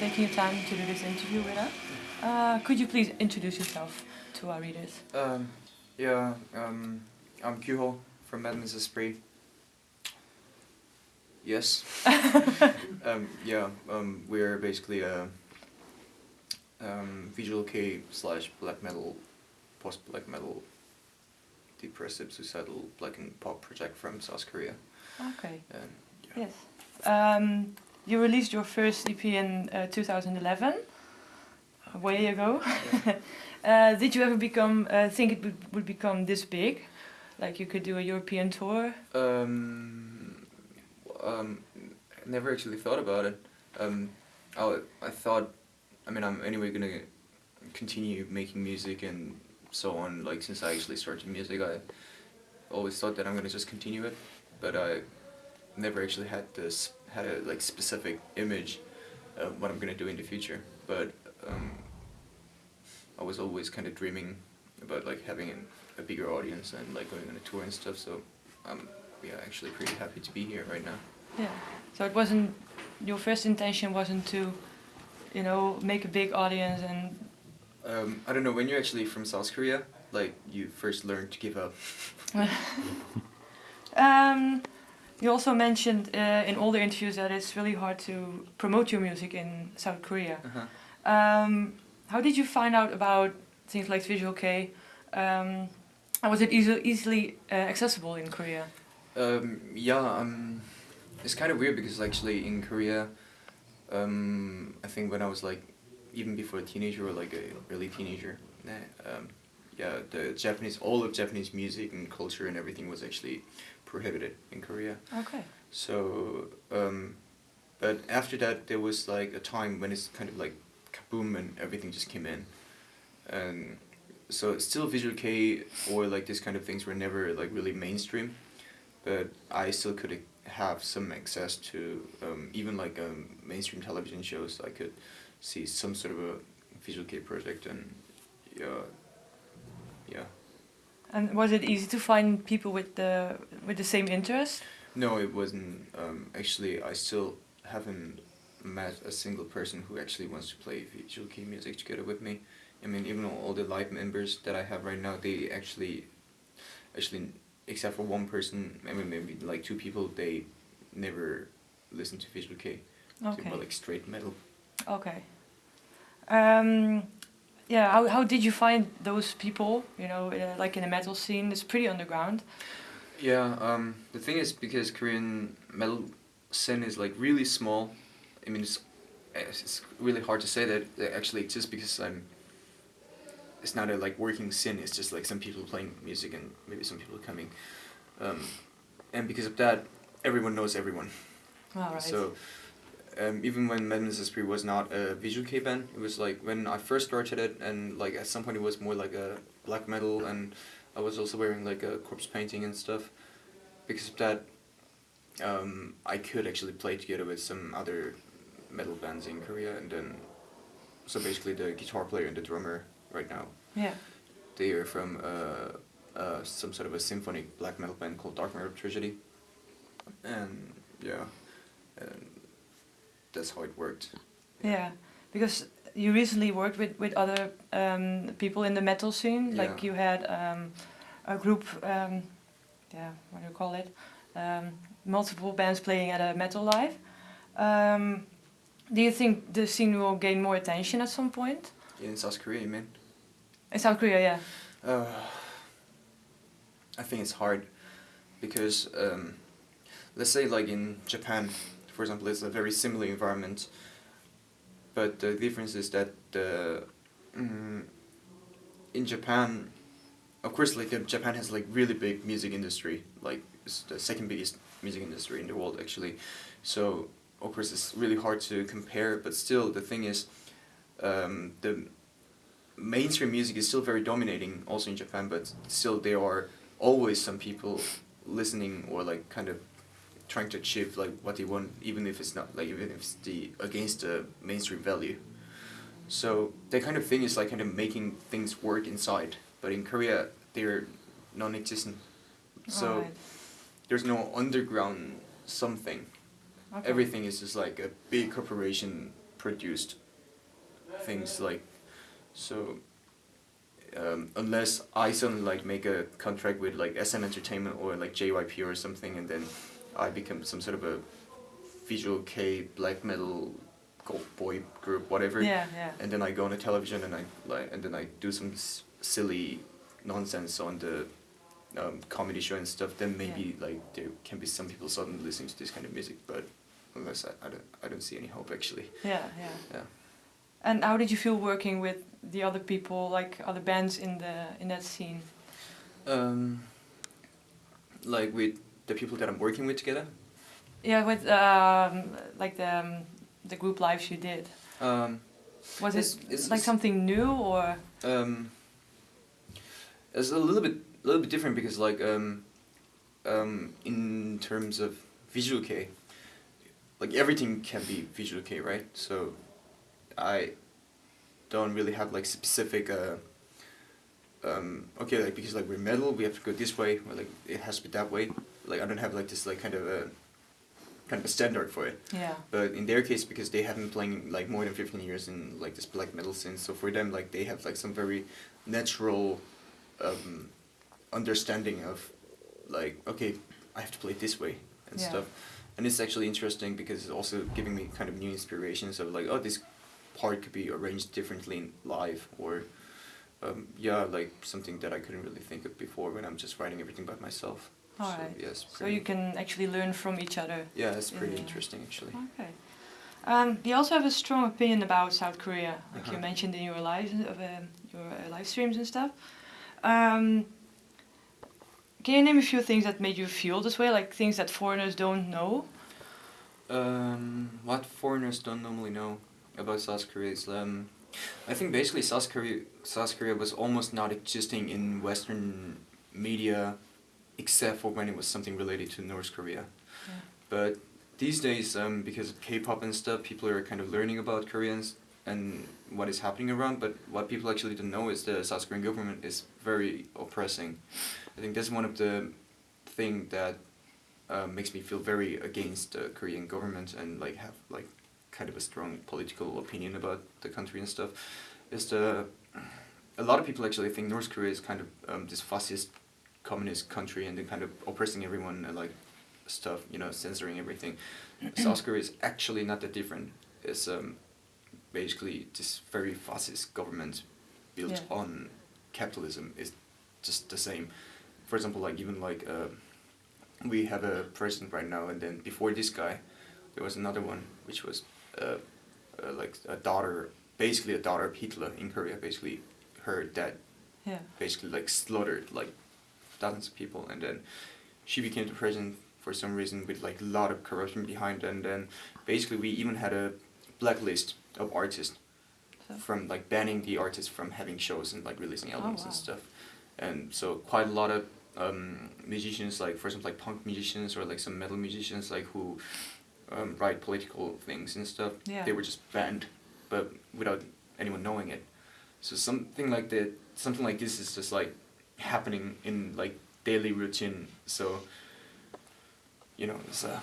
taking your time to do this interview with us. Uh, could you please introduce yourself to our readers? Um, yeah, um, I'm Kyuho from Madman's Esprit. Yes. um, yeah, um, we're basically a um, visual kei slash black metal, post black metal, depressive, suicidal black and pop project from South Korea. Okay. And yeah. Yes. Um, you released your first EP in uh, 2011, way ago. uh, did you ever become uh, think it would, would become this big, like you could do a European tour? Um, um, never actually thought about it. Um, I, I thought, I mean, I'm anyway gonna continue making music and so on. Like since I actually started music, I always thought that I'm gonna just continue it, but I never actually had this had a like specific image of what I'm gonna do in the future. But um, I was always kind of dreaming about like having an, a bigger audience and like going on a tour and stuff. So I'm yeah actually pretty happy to be here right now. Yeah. So it wasn't your first intention wasn't to, you know, make a big audience and. Um, I don't know when you're actually from South Korea, like you first learned to give up. um, you also mentioned uh, in all the interviews that it's really hard to promote your music in South Korea. Uh-huh. Um, how did you find out about things like Visual kei? Um, and was it easy, easily uh, accessible in Korea? Um, yeah, um, it's kind of weird because actually in Korea, um, I think when I was like, even before a teenager or like a early teenager, um, yeah, the Japanese, all of Japanese music and culture and everything was actually prohibited in Korea. Okay. So, um, but after that there was like a time when it's kind of like kaboom and everything just came in. And so still Visual kei or like this kind of things were never like really mainstream, but I still could have some access to um, even like um, mainstream television shows. I could see some sort of a Visual kei project and yeah, yeah. And was it easy to find people with the with the same interest? No, it wasn't. Um, actually, I still haven't met a single person who actually wants to play visual kei music together with me. I mean, even all the live members that I have right now, they actually, actually, except for one person, I mean, maybe like two people, they never listen to visual kei. Okay. More like straight metal. Okay. Um, yeah, how, how did you find those people, you know, uh, like in the metal scene? It's pretty underground. Yeah, um, the thing is because Korean metal scene is like really small. I mean, it's, it's really hard to say that it actually exists because I'm. It's not a like working scene. It's just like some people playing music and maybe some people coming, um, and because of that, everyone knows everyone. All right. So, um, even when Madman's Esprit was not a visual kei band, it was like when I first started it, and like at some point it was more like a black metal, and I was also wearing like a corpse painting and stuff. Because of that, um, I could actually play together with some other metal bands in Korea, and then so basically the guitar player and the drummer right now, yeah. they are from uh, uh, some sort of a symphonic black metal band called Dark Matter Tragedy, and yeah, and that's how it worked. Yeah, because you recently worked with with other um, people in the metal scene. Like Yeah. you had um, a group. Um, yeah, what do you call it? Um, multiple bands playing at a metal live. Um, do you think the scene will gain more attention at some point? In South Korea, you mean? In South Korea, yeah. Uh, I think it's hard because um, let's say like in Japan, for example, it's a very similar environment, but the difference is that the mm, in Japan, of course, like uh, Japan has like really big music industry, like it's the second biggest music industry in the world actually, so of course it's really hard to compare, but still the thing is, um, the mainstream music is still very dominating also in Japan, but still there are always some people listening or like kind of trying to achieve like what they want, even if it's not like even if it's the against the mainstream value. So that kind of thing is like kind of making things work inside, but in Korea they're non-existent. So Alright. there's no underground something. Okay. Everything is just like a big corporation produced things like so um, unless I suddenly like make a contract with like SM Entertainment or like JYP or something and then I become some sort of a visual kei black metal gold boy group whatever Yeah, yeah. and then I go on the television and I like and then I do some s- silly nonsense on the um, comedy show and stuff. Then maybe like there can be some people suddenly listening to this kind of music, but unless I, I don't I don't see any hope actually. Yeah, yeah. Yeah. And how did you feel working with the other people, like other bands in the in that scene? Um, like with the people that I'm working with together. Yeah, with um, like the um, the group lives you did. Um, Was it it's- like something new or? um, it's a little bit a little bit different because like um, um, in terms of visual kei, like everything can be visual kei, right? So I don't really have like specific uh, um, okay like because like we're metal we have to go this way or like it has to be that way like I don't have like this like kind of a kind of a standard for it Yeah. but in their case because they have been playing like more than 15 years in like this black metal scene so for them like they have like some very natural um, understanding of like okay i have to play it this way and Yeah. stuff and it's actually interesting because it's also giving me kind of new inspirations of like oh this part could be arranged differently in live or um, yeah like something that i couldn't really think of before when i'm just writing everything by myself All so right. yes So you can actually learn from each other. yeah it's pretty Yeah. interesting actually Okay. Um, you also have a strong opinion about South Korea, like you Uh-huh. mentioned in your live of um, your uh, live streams and stuff. Um, can you name a few things that made you feel this way, like things that foreigners don't know? Um, what foreigners don't normally know about South Korea is, um, I think basically South Korea, South Korea was almost not existing in Western media, except for when it was something related to North Korea. Yeah. But these days, um, because of K-pop and stuff, people are kind of learning about Koreans and what is happening around. But what people actually don't know is the South Korean government is very oppressing. I think that's one of the thing that uh, makes me feel very against the Korean government and like have like kind of a strong political opinion about the country and stuff. Is the a lot of people actually think North Korea is kind of um, this fascist communist country and then kind of oppressing everyone and like stuff, you know, censoring everything. South Korea is actually not that different. It's um, basically this very fascist government built Yeah. on capitalism is just the same. For example, like even like uh, we have a president right now, and then before this guy, there was another one, which was uh, uh, like a daughter, basically a daughter of Hitler in Korea. Basically, her dad Yeah. basically like slaughtered like thousands of people, and then she became the president for some reason with like a lot of corruption behind, and then basically we even had a blacklist of artists So- from like banning the artists from having shows and like releasing albums and wow. stuff, and so quite a lot of um, musicians like for example like punk musicians or like some metal musicians like who um, write political things and stuff Yeah. they were just banned but without anyone knowing it so something like that something like this is just like happening in like daily routine. So you know it's uh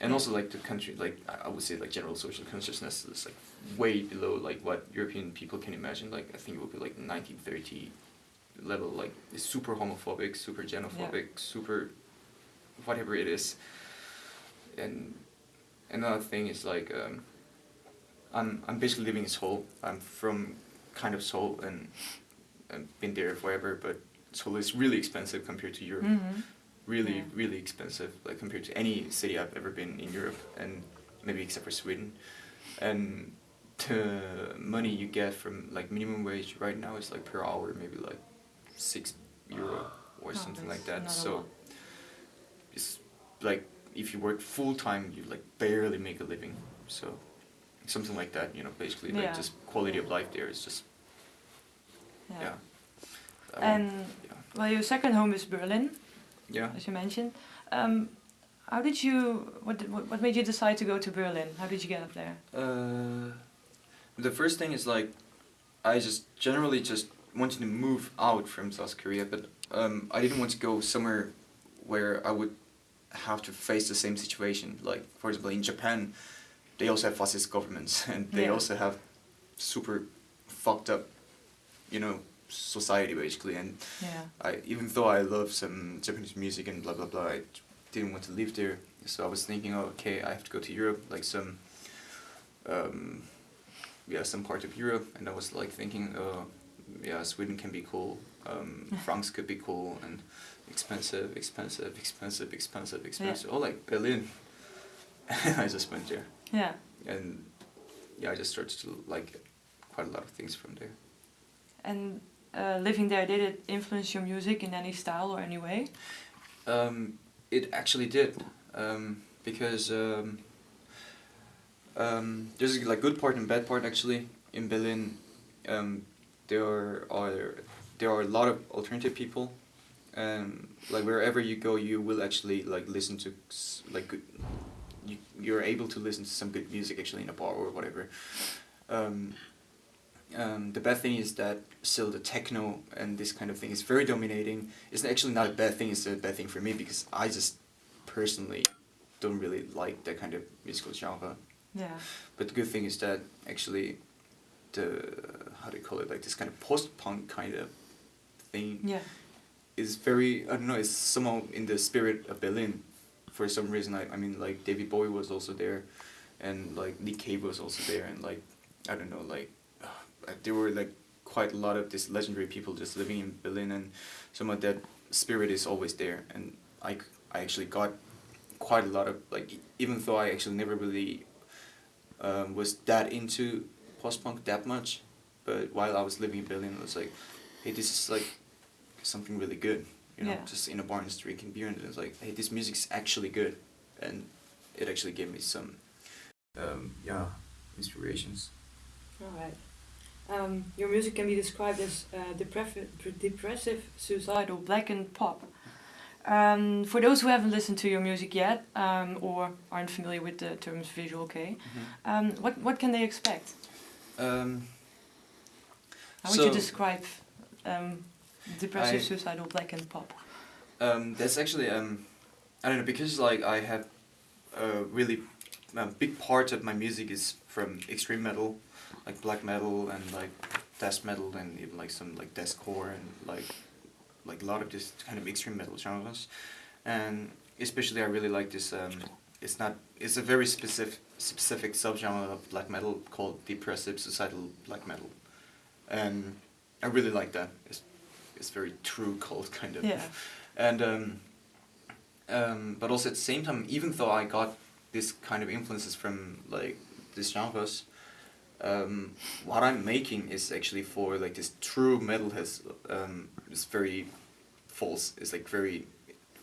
and also like the country like I would say like general social consciousness is like way below like what European people can imagine. Like I think it would be like 1930 level like it's super homophobic super xenophobic super whatever it is. And another thing is like um, I'm I'm basically living in Seoul. I'm from kind of Seoul and and been there forever, but Seoul is really expensive compared to Europe. hmm Really, Yeah. really expensive, like compared to any city I've ever been in Europe, and maybe except for Sweden. And the money you get from like minimum wage right now is like per hour, maybe like six euro or Oh, something like that. So it's like if you work full time, you like barely make a living. So something like that, you know, basically like just quality of life there is just Yeah. yeah. And well, your second home is Berlin, yeah. as you mentioned. Um, how did you? What, did- what what made you decide to go to Berlin? How did you get up there? Uh, the first thing is like, I just generally just wanted to move out from South Korea, but um, I didn't want to go somewhere where I would have to face the same situation. Like for example, in Japan, they also have fascist governments and they Yeah. also have super fucked up, you know, society basically. And Yeah. I even though I love some Japanese music and blah blah blah, I didn't want to live there. So I was thinking, oh, okay, I have to go to Europe, like some, um, yeah, some part of Europe, and I was like thinking, oh, yeah, Sweden can be cool, um, France could be cool, and expensive, expensive, expensive, expensive, expensive. Oh, like Berlin. I just went there, Yeah. and yeah, I just started to like quite a lot of things from there. And uh, living there, did it influence your music in any style or any way? Um, it actually did, um, because um, um, there's like good part and bad part actually in Berlin. Um, there are there are a lot of alternative people, and like wherever you go, you will actually like listen to like good. You you're able to listen to some good music actually in a bar or whatever. Um, the bad thing is that still the techno and this kind of thing is very dominating. It's actually not a bad thing. It's a bad thing for me because I just personally don't really like that kind of musical genre. Yeah. But the good thing is that actually the how do you call it like this kind of post punk kind of thing Yeah. is very I don't know it's somehow in the spirit of Berlin for some reason I, I mean like David Bowie was also there and like Nick Cave was also there and like I don't know like there were like quite a lot of these legendary people just living in Berlin and some of that spirit is always there and I, I actually got quite a lot of like even though I actually never really um, was that into post punk that much but while I was living in Berlin I was like hey this is like something really good you know Yeah. just in a bar and just drinking beer and it's like hey this music's actually good and it actually gave me some um, yeah inspirations All right. Um, your music can be described as uh, depressive, depressive, suicidal, black and pop. Um, for those who haven't listened to your music yet um, or aren't familiar with the terms visual kei, um, what what can they expect? um, How would you describe um, depressive, I- suicidal, black and pop? Um, that's actually um, I don't know because like I have a really a big part of my music is from extreme metal, like black metal and like death metal and even like some like deathcore and like like a lot of this kind of extreme metal genres, and especially I really like this. Um, it's not. It's a very specific specific subgenre of black metal called depressive suicidal black metal, and I really like that. It's it's very true cult kind of Yeah. and um, um, but also at the same time, even though I got this kind of influences from like these genres, um, what I'm making is actually for like this true metal has um, is very false. It's like very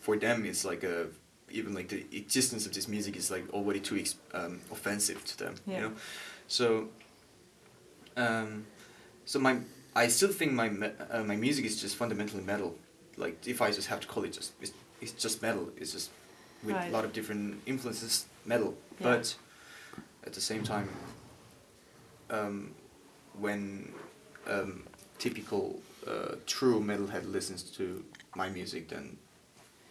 for them. It's like a even like the existence of this music is like already too um, offensive to them. Yeah. You know, so. Um, so my I still think my uh, my music is just fundamentally metal. Like if I just have to call it just it's, it's just metal. It's just with Right. a lot of different influences metal. Yeah. But at the same time, um, when um, typical uh, true metalhead listens to my music, then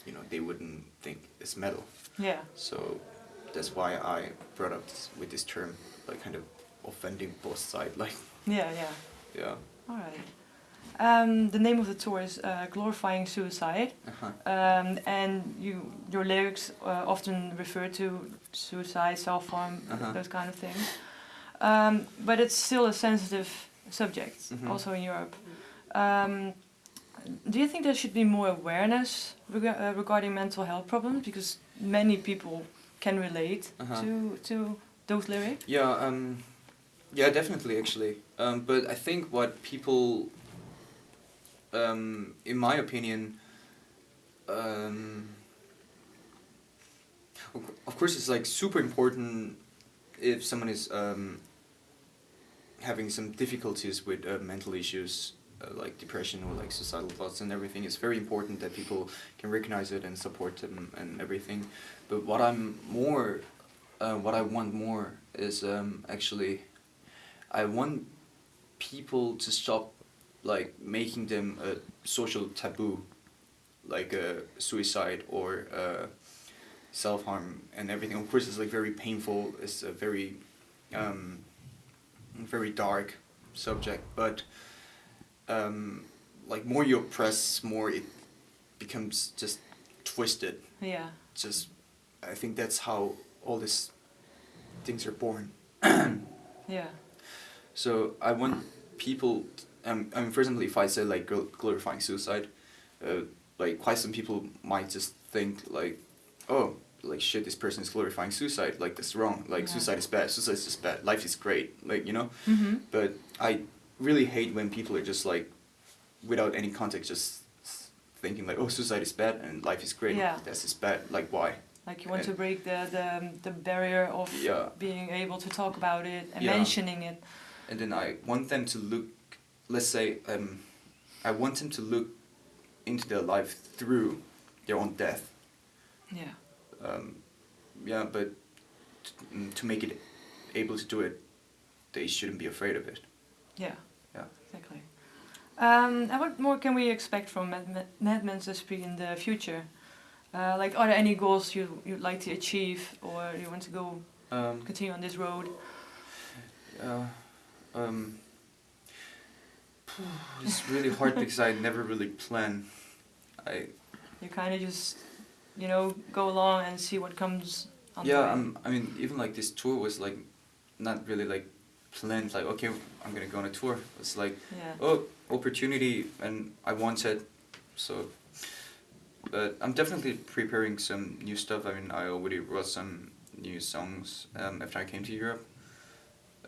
you know they wouldn't think it's metal. Yeah. So that's why I brought up this, with this term, like kind of offending both sides. Like Yeah. Yeah. yeah. All right. Um, the name of the tour is uh, "Glorifying Suicide," Uh-huh. um, and you your lyrics uh, often refer to suicide, self harm, Uh-huh. those kind of things. Um, but it's still a sensitive subject, Mhm. also in Europe. Um, do you think there should be more awareness rega- uh, regarding mental health problems because many people can relate Uh-huh. to to those lyrics? Yeah, um, yeah, definitely, actually. Um, but I think what people, um, in my opinion, um, of of course, it's like super important if someone is um, having some difficulties with uh, mental issues. Uh, like depression or like suicidal thoughts and everything it's very important that people can recognize it and support them and everything but what i'm more uh, what I want more is um, actually I want people to stop like making them a social taboo like uh, suicide or uh, self harm and everything. Of course, it's like very painful. It's a very, um, very dark subject. But um, like more you oppress, more it becomes just twisted. Yeah. Just I think that's how all these things are born. Yeah. So I want people. Um, I mean, for example, if I say like glorifying suicide, uh, like quite some people might just think like, oh, like shit, this person is glorifying suicide. Like that's wrong. Like Yeah. suicide is bad. Suicide is just bad. Life is great. Like you know. Mm-hmm. But I really hate when people are just like, without any context, just thinking like, oh, suicide is bad and life is great. Yeah. That's just bad. Like why? Like you want to break the, the, the barrier of Yeah. being able to talk about it and Yeah. mentioning it. and then I want them to look. Let's say um, I want them to look into their life through their own death. Yeah. Um, yeah, but to make it able to do it, they shouldn't be afraid of it. Yeah. Yeah. Exactly. Um, and what more can we expect from Mad- Madman's Esprit in the future? Uh, like, are there any goals you you'd like to achieve, or you want to go Um, continue on this road? uh, um, it's really hard because I never really plan. I You kind of just, you know, go along and see what comes. On the yeah. I'm, I mean, even like this tour was like not really like planned. Like okay, I'm gonna go on a tour. It's like Yeah. oh opportunity and I want it, so. But I'm definitely preparing some new stuff. I mean, I already wrote some new songs um, after I came to Europe,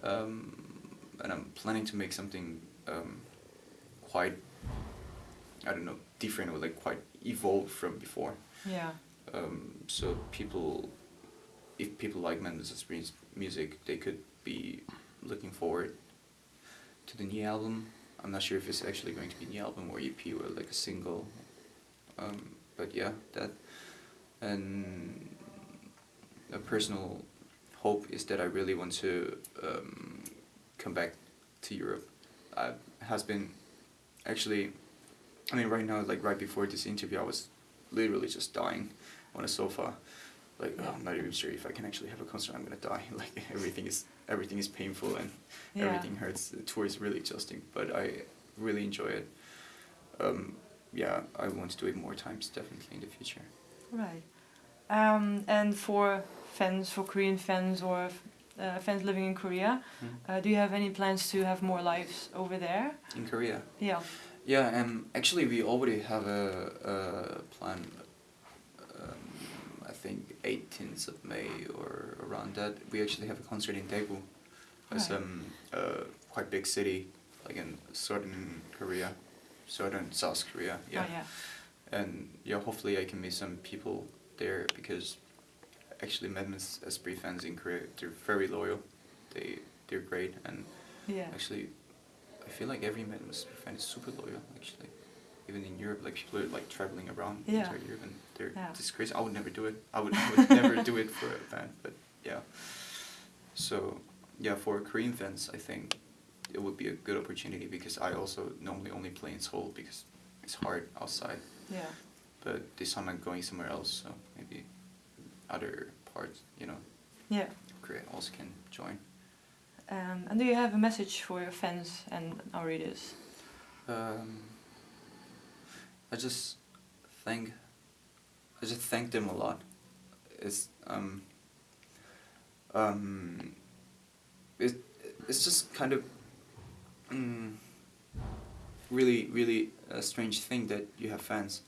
um, and I'm planning to make something um, quite, I don't know, different or like quite evolved from before. Yeah. Um, so people, if people like Mendes' music, they could be looking forward to the new album. I'm not sure if it's actually going to be a new album or EP or like a single. Um, but yeah, that. And a personal hope is that I really want to um, come back to Europe. I has been actually, I mean, right now, like right before this interview, I was literally just dying on a sofa. Like oh, I'm not even sure if I can actually have a concert. I'm gonna die. Like everything is everything is painful and Yeah. everything hurts. The tour is really exhausting, but I really enjoy it. Um, yeah, I want to do it more times, definitely in the future. Right. Um, and for fans, for Korean fans or uh, fans living in Korea, uh, do you have any plans to have more lives over there? In Korea. Yeah. Yeah, um, actually, we already have a, a plan. Um, I think 18th of May or around that. We actually have a concert in Daegu. It's Right. um, a quite big city, like in southern Korea, southern South Korea. Yeah. Oh, yeah. And yeah, hopefully I can meet some people there because actually Madman's Esprit fans in Korea, they're very loyal. They they're great and Yeah. Actually, I feel like every Madness fan is super loyal. Actually, even in Europe, like people are like traveling around Yeah. entire Europe, and they're Yeah. just crazy. I would never do it. I would, I would never do it for a band, but yeah. So yeah, for Korean fans, I think it would be a good opportunity because I also normally only play in Seoul because it's hard outside. Yeah. But this time I'm going somewhere else, so maybe other parts, you know, Yeah. Korea also can join. Um, and do you have a message for your fans and our readers? Um, I just thank, I just thank them a lot. It's um. Um. It it's just kind of. Mm, really, really a strange thing that you have fans,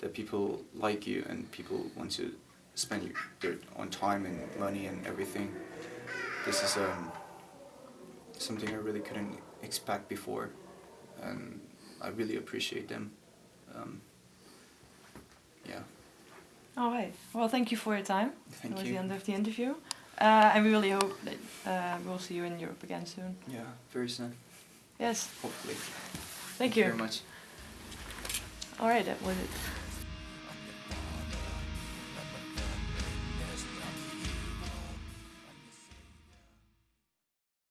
that people like you and people want to spend their own time and money and everything. This is um. Something I really couldn't expect before and I really appreciate them. Um, yeah, All right. Well, thank you for your time. thank that was you. the end of the interview. Uh, and we really hope that uh, we'll see you in Europe again soon. Yeah, very soon, Yes. hopefully. Thank you. very much. All right. That was it.